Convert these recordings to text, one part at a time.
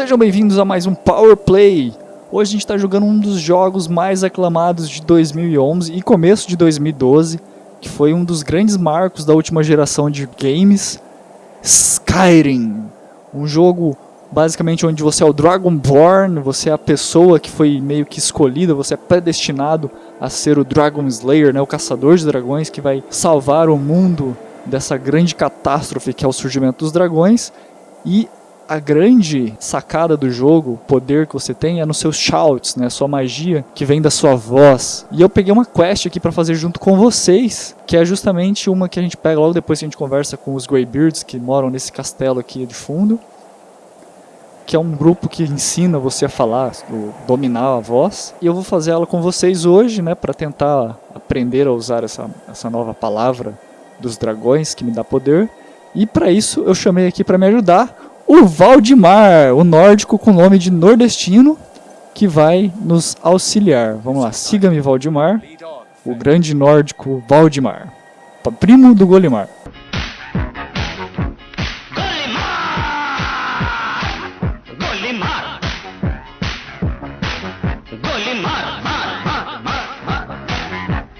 Sejam bem-vindos a mais um Power Play. Hoje a gente está jogando um dos jogos mais aclamados de 2011 e começo de 2012, que foi um dos grandes marcos da última geração de games, Skyrim. Um jogo basicamente onde você é o Dragonborn, você é a pessoa que foi meio que escolhida, você é predestinado a ser o Dragon Slayer, né, o caçador de dragões que vai salvar o mundo dessa grande catástrofe que é o surgimento dos dragões. E a grande sacada do jogo, poder que você tem, é nos seus shouts, né? Sua magia que vem da sua voz. E eu peguei uma quest aqui para fazer junto com vocês, que é justamente uma que a gente pega logo depois que a gente conversa com os Greybeards que moram nesse castelo aqui de fundo. Que é um grupo que ensina você a falar, dominar a voz. E eu vou fazer ela com vocês hoje, né? Para tentar aprender a usar essa, essa nova palavra dos dragões que me dá poder. E para isso eu chamei aqui para me ajudar o Valdemar, o nórdico com nome de nordestino, que vai nos auxiliar. Vamos lá, siga-me Valdemar, o grande nórdico Valdemar, primo do Golimar.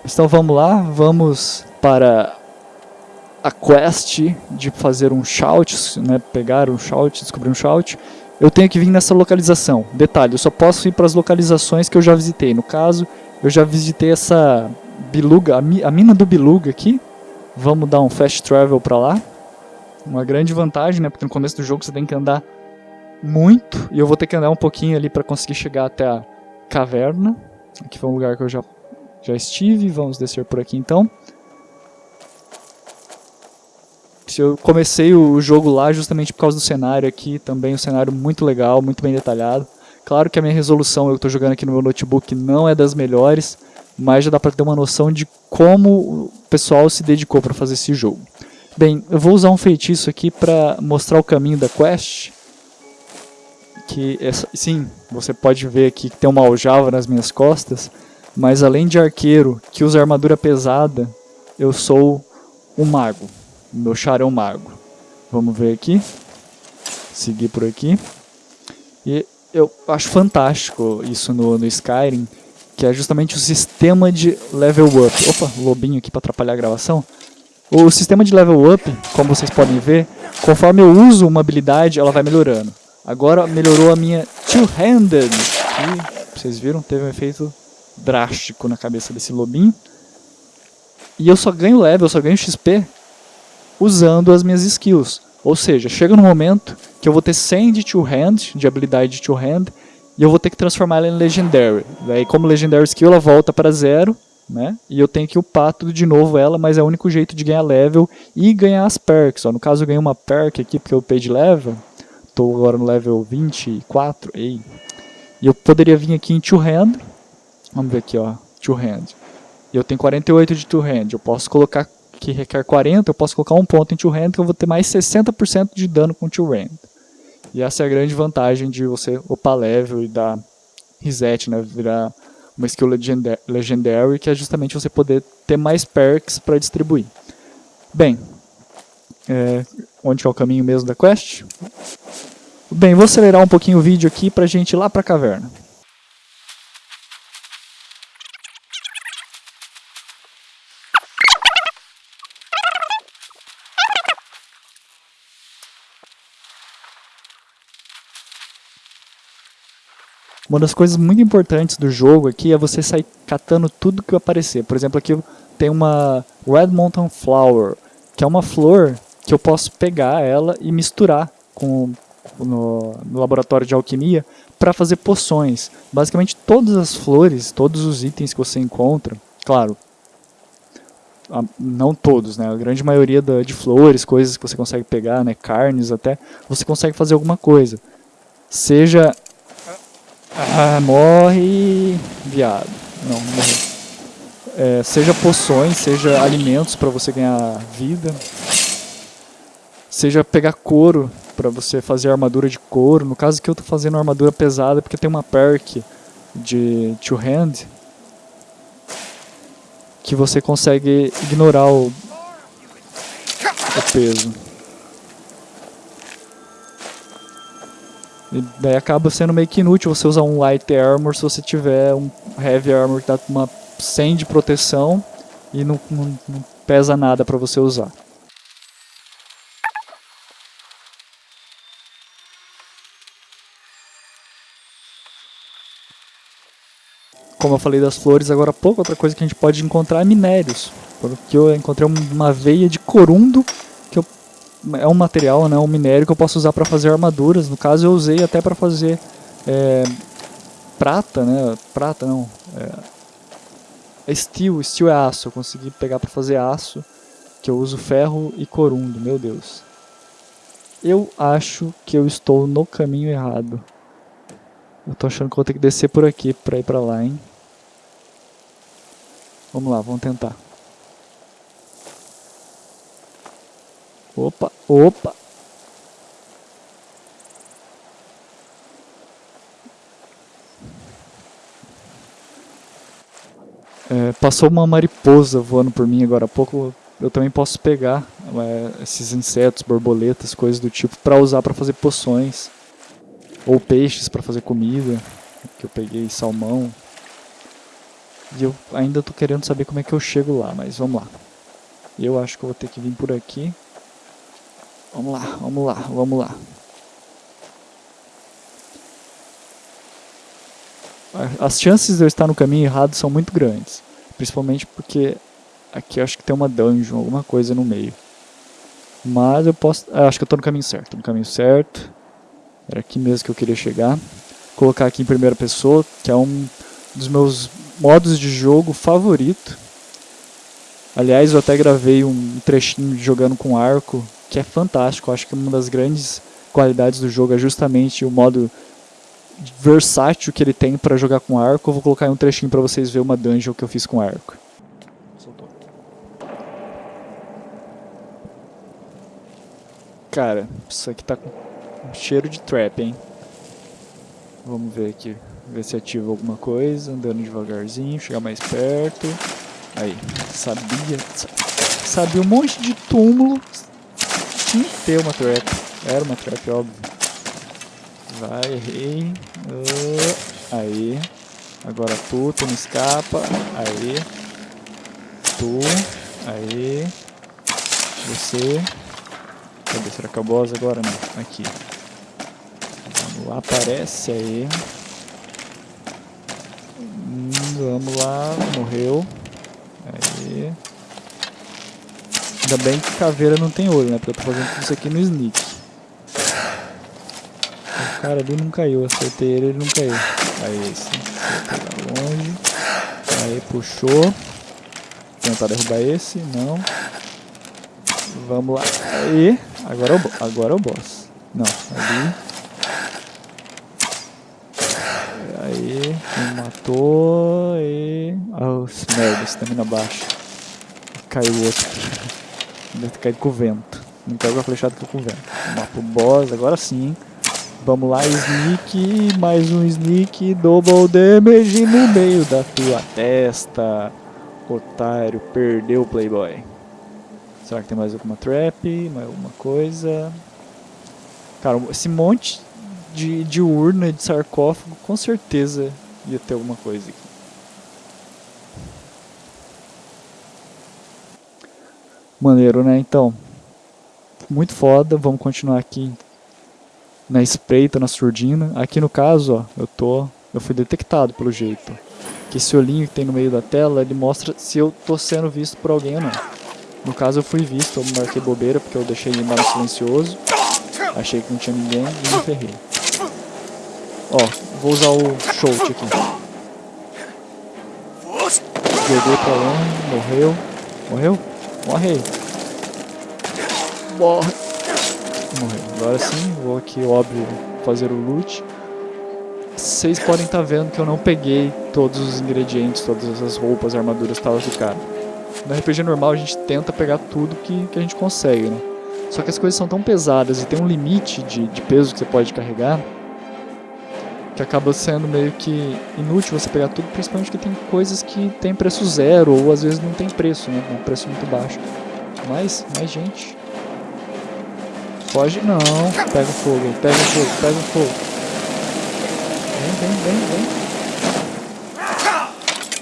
Então vamos lá, vamos para a quest de fazer um shout, né, pegar um shout, descobrir um shout, eu tenho que vir nessa localização. Detalhe, eu só posso ir para as localizações que eu já visitei. No caso, eu já visitei essa biluga, a, mi, a mina do biluga aqui. Vamos dar um fast travel para lá. Uma grande vantagem, né, porque no começo do jogo você tem que andar muito, e eu vou ter que andar um pouquinho ali para conseguir chegar até a caverna. Aqui foi um lugar que eu já, já estive, vamos descer por aqui então. Eu comecei o jogo lá justamente por causa do cenário aqui, também um cenário muito legal, muito bem detalhado. Claro que a minha resolução, eu estou jogando aqui no meu notebook, não é das melhores, mas já dá para ter uma noção de como o pessoal se dedicou para fazer esse jogo. Bem, eu vou usar um feitiço aqui para mostrar o caminho da quest. Que essa, sim, você pode ver aqui que tem uma aljava nas minhas costas, mas além de arqueiro que usa armadura pesada, eu sou um mago meu char é mago. Vamos ver aqui. Seguir por aqui. E eu acho fantástico isso no, no Skyrim, que é justamente o sistema de level up. Opa, lobinho aqui para atrapalhar a gravação. O sistema de level up, como vocês podem ver, conforme eu uso uma habilidade, ela vai melhorando. Agora melhorou a minha two-handed. Vocês viram? Teve um efeito drástico na cabeça desse lobinho. E eu só ganho level, eu só ganho XP usando as minhas skills. Ou seja, chega no momento que eu vou ter 100 de Two Hand, de habilidade de Two Hand, e eu vou ter que transformar ela em Legendary. Daí, como Legendary Skill, ela volta para zero, né? E eu tenho que upar tudo de novo ela, mas é o único jeito de ganhar level e ganhar as perks. Ó. No caso, eu ganhei uma perk aqui porque eu upei de level. Estou agora no level 24. Ei. E eu poderia vir aqui em Two Hand. Vamos ver aqui, ó. Two Hand. E eu tenho 48 de Two Hand. Eu posso colocar que requer 40, eu posso colocar um ponto em Two Hand que eu vou ter mais 60% de dano com Two Hand. E essa é a grande vantagem de você upar level e dar reset, né, virar uma skill legendary, que é justamente você poder ter mais perks para distribuir. Bem, é, onde é o caminho mesmo da quest? Bem, vou acelerar um pouquinho o vídeo aqui para a gente ir lá para a caverna. Uma das coisas muito importantes do jogo aqui é você sair catando tudo que aparecer. Por exemplo, aqui tem uma Red Mountain Flower, que é uma flor que eu posso pegar ela e misturar com, no, no laboratório de alquimia para fazer poções. Basicamente todas as flores, todos os itens que você encontra, claro, não todos, né? A grande maioria da, de flores, coisas que você consegue pegar, né? Carnes até, você consegue fazer alguma coisa. Seja ah, morre, viado. Não, morreu. É, seja poções, seja alimentos para você ganhar vida. Seja pegar couro para você fazer armadura de couro. No caso que eu tô fazendo armadura pesada porque tem uma perk de two hand que você consegue ignorar o, o peso. E daí acaba sendo meio que inútil você usar um light armor se você tiver um heavy armor que dá uma 100 de proteção e não, não, não pesa nada para você usar. Como eu falei das flores agora há pouco, outra coisa que a gente pode encontrar é minérios. Porque eu encontrei uma veia de corundo, é um material, né, um minério que eu posso usar para fazer armaduras. No caso eu usei até para fazer é, prata, né, prata não, é, é steel, steel é aço. Eu consegui pegar para fazer aço, que eu uso ferro e corundo, meu Deus. Eu acho que eu estou no caminho errado. Eu tô achando que vou ter que descer por aqui pra ir pra lá, hein. Vamos lá, vamos tentar. Opa, opa. É, passou uma mariposa voando por mim agora há pouco. Eu também posso pegar é, esses insetos, borboletas, coisas do tipo, para usar para fazer poções. Ou peixes para fazer comida. Que eu peguei salmão, e eu ainda tô querendo saber como é que eu chego lá, mas vamos lá. Eu acho que eu vou ter que vir por aqui. Vamos lá, vamos lá, vamos lá. As chances de eu estar no caminho errado são muito grandes. Principalmente porque aqui acho que tem uma dungeon, alguma coisa no meio. Mas eu posso... Ah, acho que eu estou no caminho certo. No caminho certo. Era aqui mesmo que eu queria chegar. Colocar aqui em primeira pessoa, que é um dos meus modos de jogo favorito. Aliás, eu até gravei um trechinho jogando com arco, que é fantástico. acho que uma das grandes qualidades do jogo é justamente o modo versátil que ele tem para jogar com arco. Eu vou colocar um trechinho para vocês verem uma dungeon que eu fiz com arco. Cara, isso aqui tá com cheiro de trap, hein? Vamos ver aqui. Ver se ativa alguma coisa, andando devagarzinho, chegar mais perto. Aí, sabia. Sabia um monte de túmulo. Tinha que ter uma trap. Era uma trap, óbvio. Vai, errei. Uh, aí. Agora tu, tu não escapa. Aí. Tu. Aí. Você. Cadê? Será que é o boss agora? Não. Aqui. Vamos lá, aparece aí. Vamos lá, morreu. Aí. Ainda bem que caveira não tem olho, né? Porque eu tô fazendo isso aqui no sneak. O cara ali não caiu, acertei ele, ele não caiu. Aí esse. Vou longe. Aí puxou. Tentar derrubar esse, não. Vamos lá. Aí. Agora é o, agora é o boss. Não, ali. Aí, me matou e... Oh, merda, estamina baixa. Caiu o outro. Deve ter caído com o vento. Não caiu com a flechada que com o vento. Mapa o boss, agora sim. Vamos lá, sneak, mais um sneak, double damage no meio da tua testa. Otário, perdeu o playboy. Será que tem mais alguma trap, mais alguma coisa? Cara, esse monte de, de urna, de sarcófago, com certeza ia ter alguma coisa aqui. Maneiro, né? Então, muito foda. Vamos continuar aqui na espreita, na surdina. Aqui no caso, ó, eu tô, eu fui detectado pelo jeito. Que esse olhinho que tem no meio da tela, ele mostra se eu tô sendo visto por alguém ou não. No caso eu fui visto, eu marquei bobeira porque eu deixei ele mais silencioso. Achei que não tinha ninguém e me ferrei. Ó, vou usar o shout aqui. Joguei pra longe, morreu. Morreu? Morre Morre. Morreu. Agora sim, vou aqui, óbvio, fazer o loot. Vocês podem estar tá vendo que eu não peguei todos os ingredientes, todas essas roupas, armaduras e tal do cara. No RPG normal a gente tenta pegar tudo que, que a gente consegue, né? Só que as coisas são tão pesadas e tem um limite de, de peso que você pode carregar que acaba sendo meio que inútil você pegar tudo, principalmente porque tem coisas que tem preço zero ou às vezes não tem preço, né? Um preço muito baixo. Mas, mais gente. Foge não. Pega fogo, pega fogo, pega fogo. Vem, vem, vem, vem.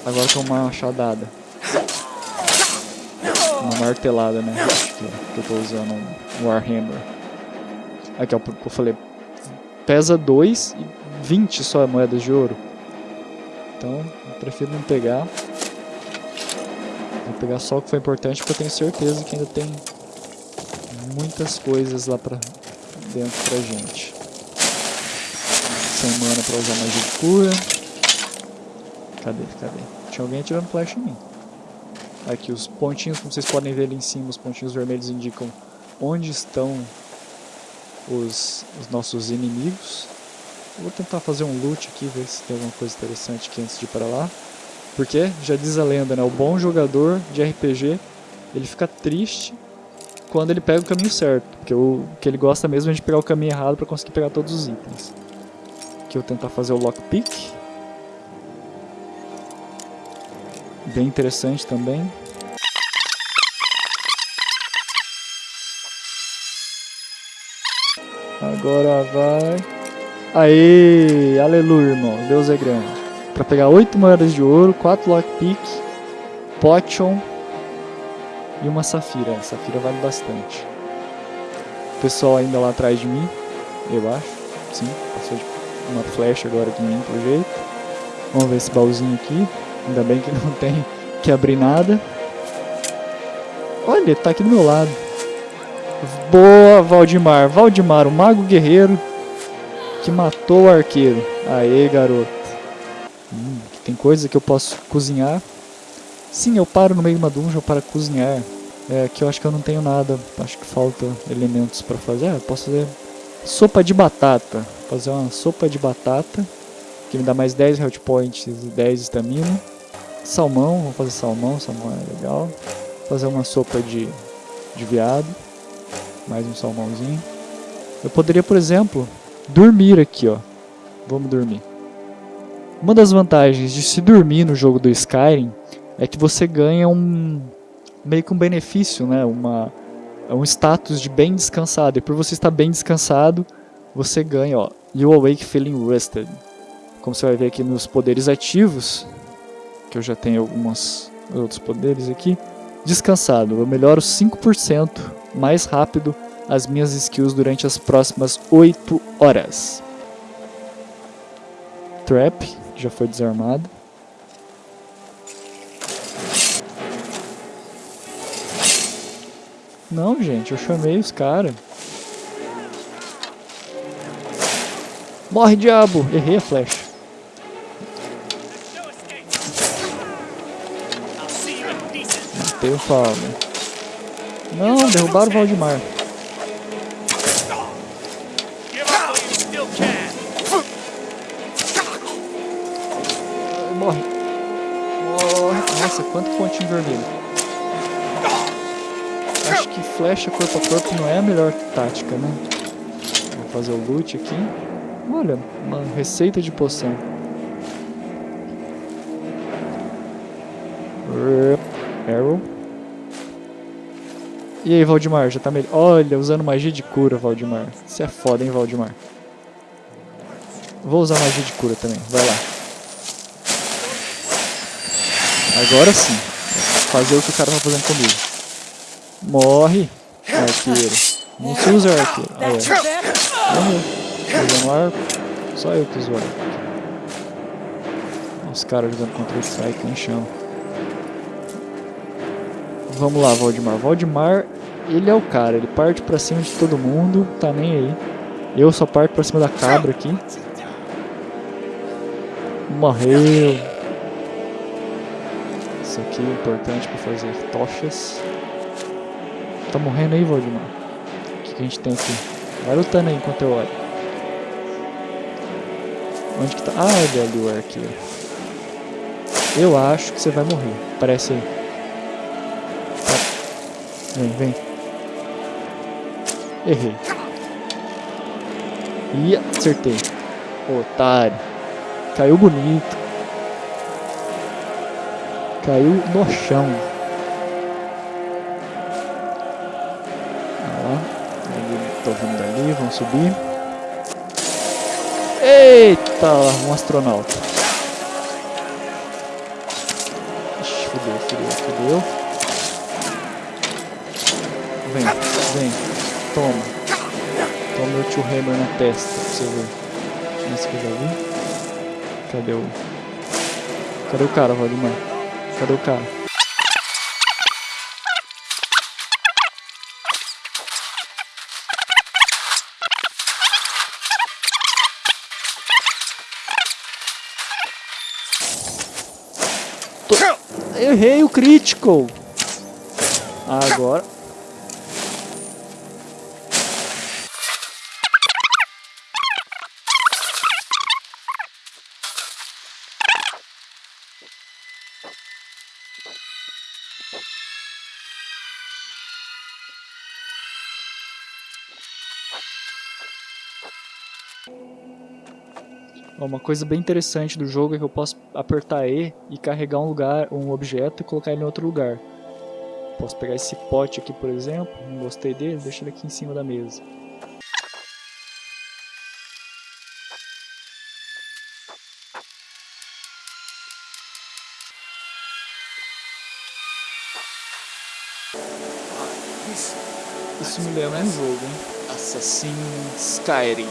Agora toma uma machadada. Uma martelada, né? Que, que eu tô usando um Warhammer. Aqui, ó, eu falei. Pesa 2 e 20 só moedas de ouro. Então, eu prefiro não pegar. Vou pegar só o que foi importante porque eu tenho certeza que ainda tem muitas coisas lá pra dentro pra gente. Sem mana pra usar magia de cura. Cadê? Cadê? Tinha alguém atirando flash em mim. Aqui os pontinhos, como vocês podem ver ali em cima, os pontinhos vermelhos indicam onde estão os, os nossos inimigos. Vou tentar fazer um loot aqui, ver se tem alguma coisa interessante aqui antes de ir para lá. Porque, já diz a lenda, né? O bom jogador de RPG, ele fica triste quando ele pega o caminho certo. Porque o que ele gosta mesmo é de pegar o caminho errado para conseguir pegar todos os itens. Aqui eu vou tentar fazer o lockpick. Bem interessante também. Agora vai... Aê! Aleluia, irmão. Deus é grande. Pra pegar 8 moedas de ouro, 4 lockpick, potion e uma safira. Safira vale bastante. O pessoal ainda lá atrás de mim, eu acho. Sim, passou uma flecha agora em mim, pelo jeito. Vamos ver esse baúzinho aqui. Ainda bem que não tem que abrir nada. Olha, tá aqui do meu lado. Boa, Valdemar. Valdemar, o mago guerreiro que matou o arqueiro. Aê, garoto. Hum, tem coisa que eu posso cozinhar. Sim, eu paro no meio de uma dungeon para cozinhar. É que eu acho que eu não tenho nada. Acho que falta elementos para fazer. Ah, eu posso fazer sopa de batata. Fazer uma sopa de batata. Que me dá mais 10 health points e 10 estamina. Salmão, vou fazer salmão, salmão é legal. Fazer uma sopa de, de viado. Mais um salmãozinho. Eu poderia, por exemplo, dormir aqui, ó. Vamos dormir. Uma das vantagens de se dormir no jogo do Skyrim é que você ganha um meio que um benefício, né? Uma um status de bem descansado. E por você estar bem descansado, você ganha, ó, You Awake Feeling Rested. Como você vai ver aqui nos poderes ativos, que eu já tenho alguns outros poderes aqui. Descansado, eu melhoro 5% mais rápido as minhas skills durante as próximas 8 horas. Trap, já foi desarmado. Não, gente, eu chamei os caras. Morre, diabo! Errei a flecha. Matei o Paulo. Não, derrubaram o Valdemar. Morre. Morre. Nossa, quanto pontinho vermelho. Acho que flecha corpo a corpo não é a melhor tática, né? Vou fazer o loot aqui. Olha, uma receita de poção. E aí, Valdemar, já tá melhor? Olha, usando magia de cura, Valdemar. Você é foda, hein, Valdemar. Vou usar magia de cura também, vai lá. Agora sim. Fazer o que o cara tá fazendo comigo. Morre, arqueiro. Não se usa arqueiro. Ah, é. Morreu. Usando arco. Só eu que uso arco. Os caras jogando contra o Strike, nem chama. Vamos lá, Valdemar. Valdemar, ele é o cara. Ele parte pra cima de todo mundo. Tá nem aí. Eu só parto pra cima da cabra aqui. Morreu. Isso aqui é importante pra fazer tochas. Tá morrendo aí, Valdemar? O que, que a gente tem aqui? Vai lutando aí enquanto eu olho. Onde que tá? Ah, é ali o arqueiro. Eu acho que você vai morrer. Parece aí. Tá. Vem, vem. Errei. E acertei. Otário. Caiu bonito. Caiu no chão. Olha lá. Tô vindo dali, vamos subir. Eita! tá um astronauta. Ixi, fudeu, fudeu, fudeu. Vem, vem. Toma. Toma meu tio Hammer na testa pra você ver. Esse que eu já vi. Cadê o... Cadê o cara, Valdemar? Cadê o cara? Errei o crítico. Agora. Uma coisa bem interessante do jogo é que eu posso apertar E e carregar um lugar, um objeto e colocar ele em outro lugar. Posso pegar esse pote aqui, por exemplo, não gostei dele, deixa ele aqui em cima da mesa. Isso me lembra um jogo, hein? Assassin's Skyrim.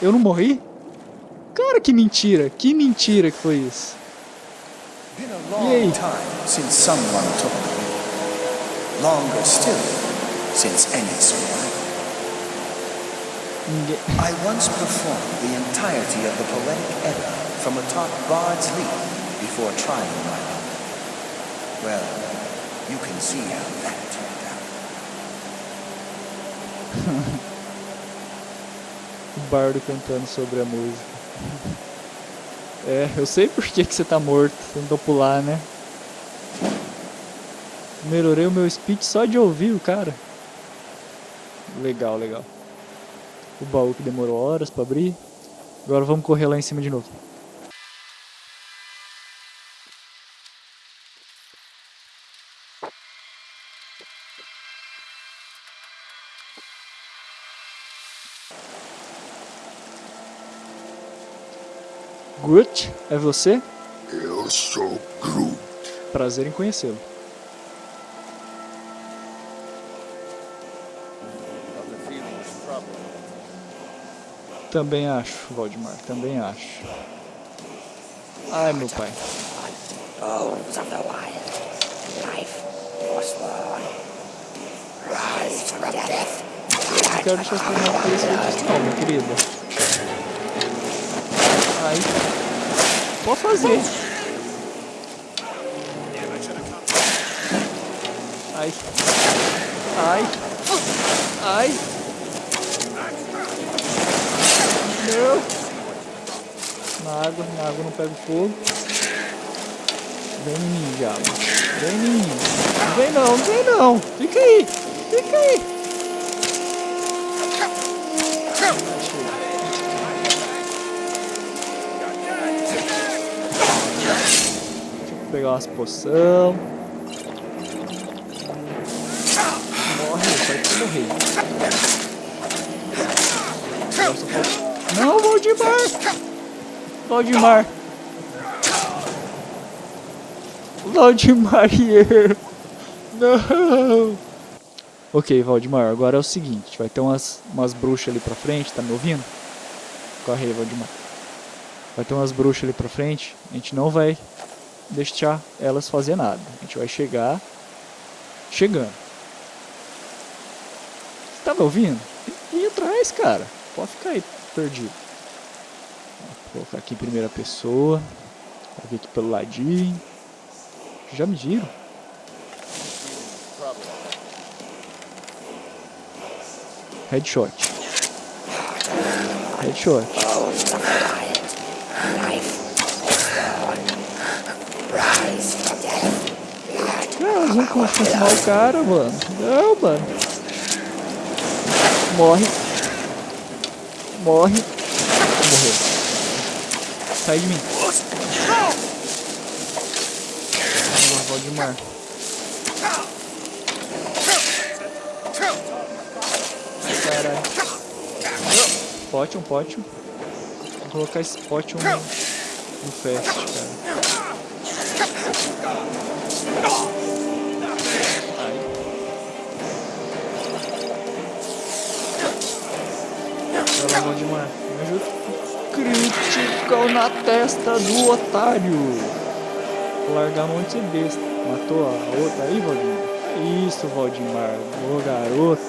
Eu não morri? Cara, que mentira, que mentira que foi isso. E aí? Since someone took Longer still, since any survived. I once performed the entirety of the poetic Edda from atop Bard's Leap before trying my luck. Well, you can see how that turned out. o bardo cantando sobre a música. É, eu sei por que, que você tá morto, tentou pular, né? Melhorei o meu speech só de ouvir o cara. Legal, legal. O baú que demorou horas pra abrir. Agora vamos correr lá em cima de novo. Groot, é você? Eu sou Groot. Prazer em conhecê-lo. Também acho, Valdemar, também acho. Ai, meu pai. Eu quero torneio parecer não, minha querida. Ai. Pode fazer. Ai. Ai. Ai. Não. Na água, na água não pega fogo. Vem em mim, diabo. Vem em mim. Não vem não, não vem não. Fica aí. Fica aí. pegar umas poção. Morre, vai morrer. Valdemar! Valdemar! Valdemar Não! Ok, Valdemar, agora é o seguinte, vai ter umas, umas bruxas ali pra frente, tá me ouvindo? Corre aí, Valdemar. Vai ter umas bruxas ali pra frente, a gente não vai deixar elas fazer nada. A gente vai chegar chegando. Você tá me ouvindo? Ir atrás, cara. Pode ficar aí perdido. Colocar aqui em primeira pessoa. Vou vir aqui pelo ladinho. Já me giro. Headshot. Headshot. Elas vão confirmar o cara, mano. Não, mano. Morre. Morre. Morreu. Sai de mim. Vamos lá, Valdemar. Caralho. Potion, potion. Vou colocar esse potion no, no fast, cara. Aí. Vai lá, Valdemar. Critical na testa do otário. Vou largar a mão de besta. Matou a outra aí, Valdemar? É Isso, Valdemar. Ô, garoto.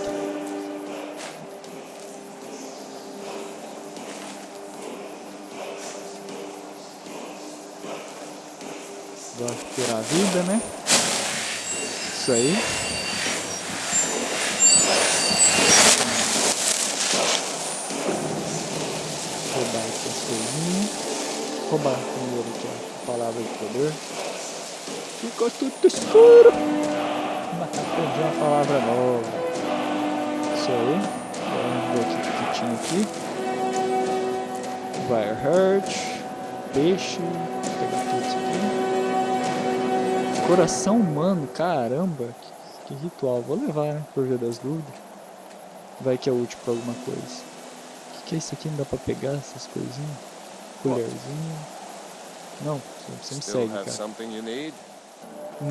Vou ter a vida, né? Isso aí. Roubar aqui as coisinhas. Roubar primeiro aqui a palavra de poder. Ficou tudo escuro. Mas aprendi uma palavra nova. Isso aí. Vamos ver aqui o que tinha aqui. Fire Hurt. Peixe. Vou pegar tudo isso aqui. Coração humano, caramba. Que, que ritual. Vou levar, né? Por via das dúvidas. Vai que é útil pra alguma coisa. O que, que é isso aqui? Não dá pra pegar essas coisinhas? Colherzinha. Não, você me segue, cara.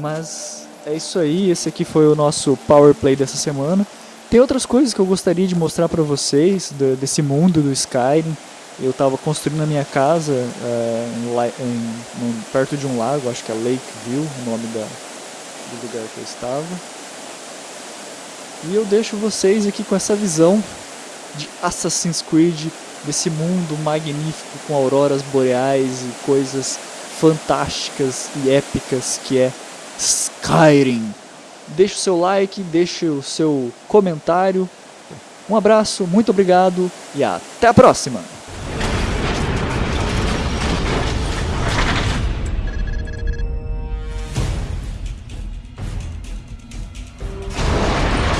Mas é isso aí, esse aqui foi o nosso Power Play dessa semana. Tem outras coisas que eu gostaria de mostrar pra vocês do- desse mundo do Skyrim. Eu tava construindo a minha casa é, em em- num- perto de um lago, acho que é Lakeview, o nome da, do lugar que eu estava. E eu deixo vocês aqui com essa visão de Assassin's Creed, desse mundo magnífico com auroras boreais e coisas fantásticas e épicas que é Skyrim. Deixe o seu like, deixe o seu comentário. Um abraço, muito obrigado e até a próxima!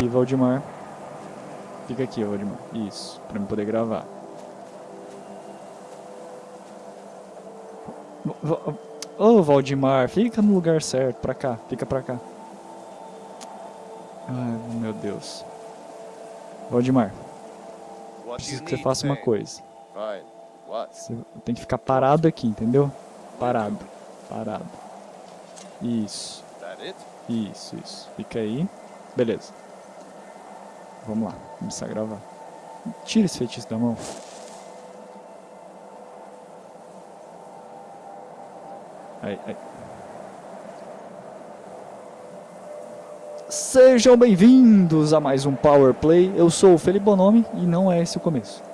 Valdemar. Fica aqui, Valdemar. Isso, pra eu poder gravar. Ô, Valdemar, fica no lugar certo, pra cá, fica pra cá. Ai, meu Deus. Valdemar, preciso que você faça uma coisa. Você tem que ficar parado aqui, entendeu? Parado, parado. Isso, isso, isso. Fica aí. Beleza. Vamos lá, começar a gravar. Tira esse feitiço da mão. Sejam bem-vindos a mais um Power Play. Eu sou o Felipe Bonomi e não é esse o começo.